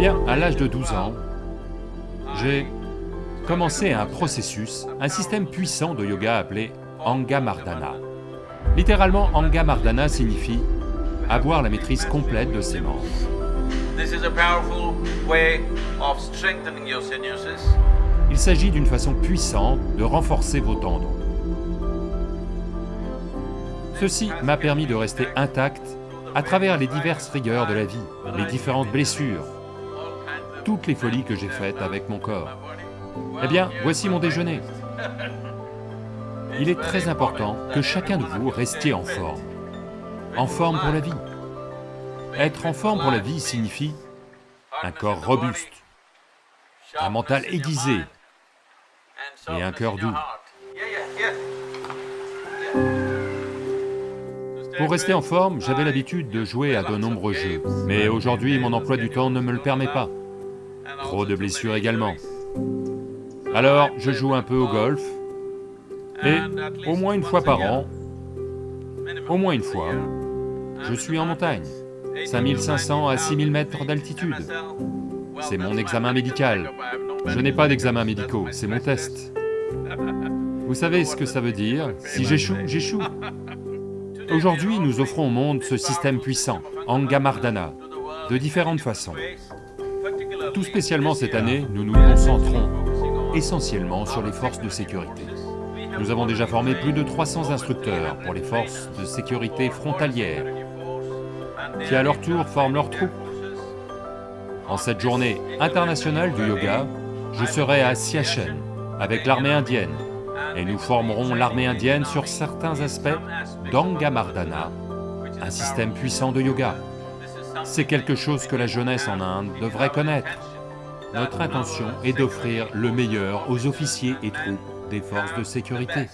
bien, à l'âge de 12 ans, j'ai commencé un processus, un système puissant de yoga appelé Anga Mardana. Littéralement, Anga Mardana signifie avoir la maîtrise complète de ses membres. Il s'agit d'une façon puissante de renforcer vos tendons. Ceci m'a permis de rester intact à travers les diverses rigueurs de la vie, les différentes blessures, toutes les folies que j'ai faites avec mon corps. Eh bien, voici mon déjeuner. Il est très important que chacun de vous restiez en forme, en forme pour la vie. Être en forme pour la vie signifie un corps robuste, un mental aiguisé et un cœur doux. Pour rester en forme, j'avais l'habitude de jouer à de nombreux jeux, mais aujourd'hui mon emploi du temps ne me le permet pas. Trop de blessures également. Alors, je joue un peu au golf, et au moins une fois par an, au moins une fois, je suis en montagne, 5500 à 6000 mètres d'altitude. C'est mon examen médical. Je n'ai pas d'examen médicaux, c'est mon test. Vous savez ce que ça veut dire? Si j'échoue, j'échoue. Aujourd'hui, nous offrons au monde ce système puissant, Angamardana, de différentes façons. Tout spécialement cette année, nous nous concentrons essentiellement sur les forces de sécurité. Nous avons déjà formé plus de 300 instructeurs pour les forces de sécurité frontalières, qui à leur tour forment leurs troupes. En cette journée internationale du yoga, je serai à Siachen avec l'armée indienne, et nous formerons l'armée indienne sur certains aspects d'Angamardana, un système puissant de yoga. C'est quelque chose que la jeunesse en Inde devrait connaître. Notre intention est d'offrir le meilleur aux officiers et troupes des forces de sécurité.